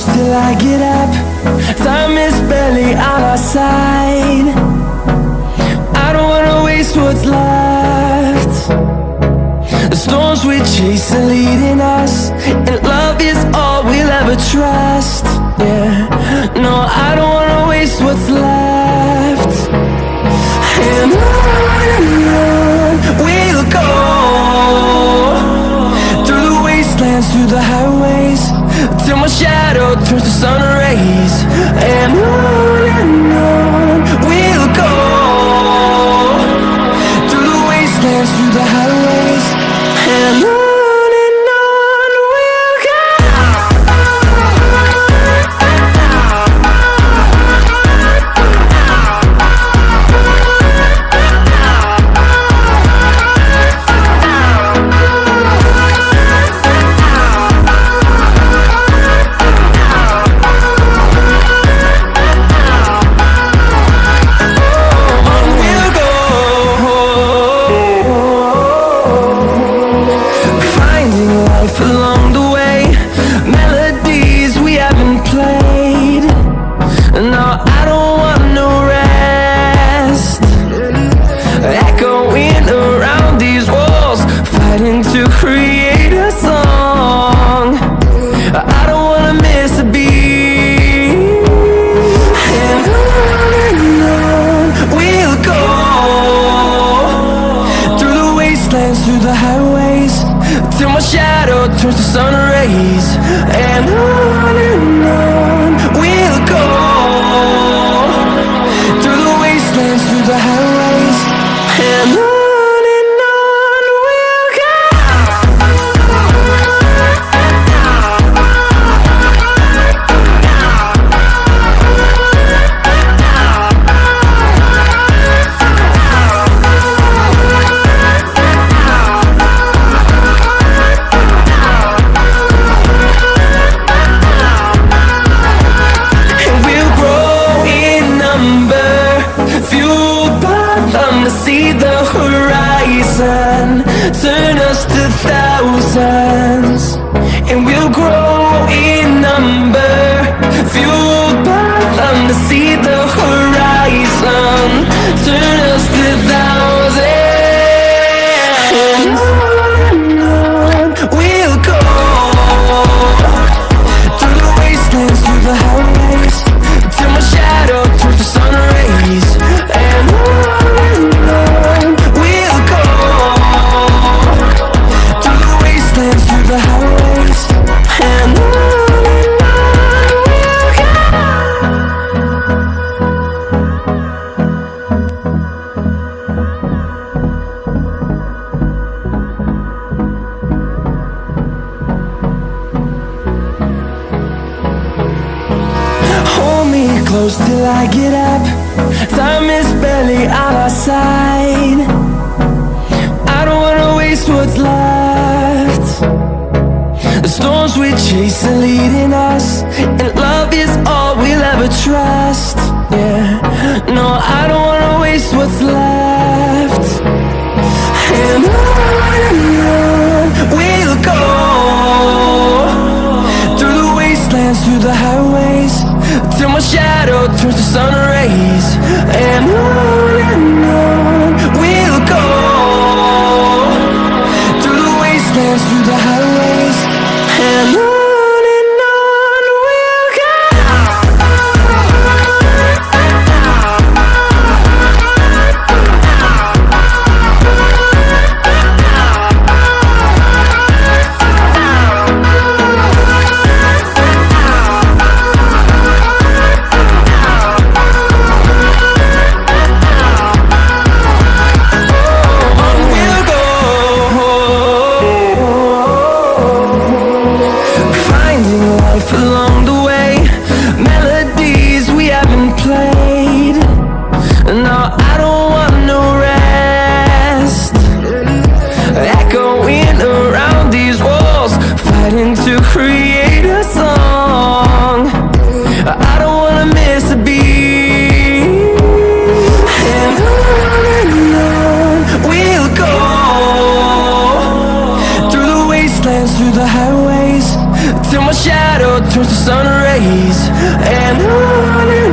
close till I get up. Time is barely on our side. I don't wanna waste what's left. The storms we chase are leading us And love is all we'll ever trust. Yeah, no, I don't man. turns to sun rays And on and on thousands And we'll grow close till I get up. Time is barely on our side. I don't wanna waste what's left. The storms we chase are leading us And love is all we'll ever trust. Yeah, no, I don't wanna waste what's left. And on we'll go. Through the wastelands, through the highways till my shadow turns to sun rays. Shadow turns to sun rays. And on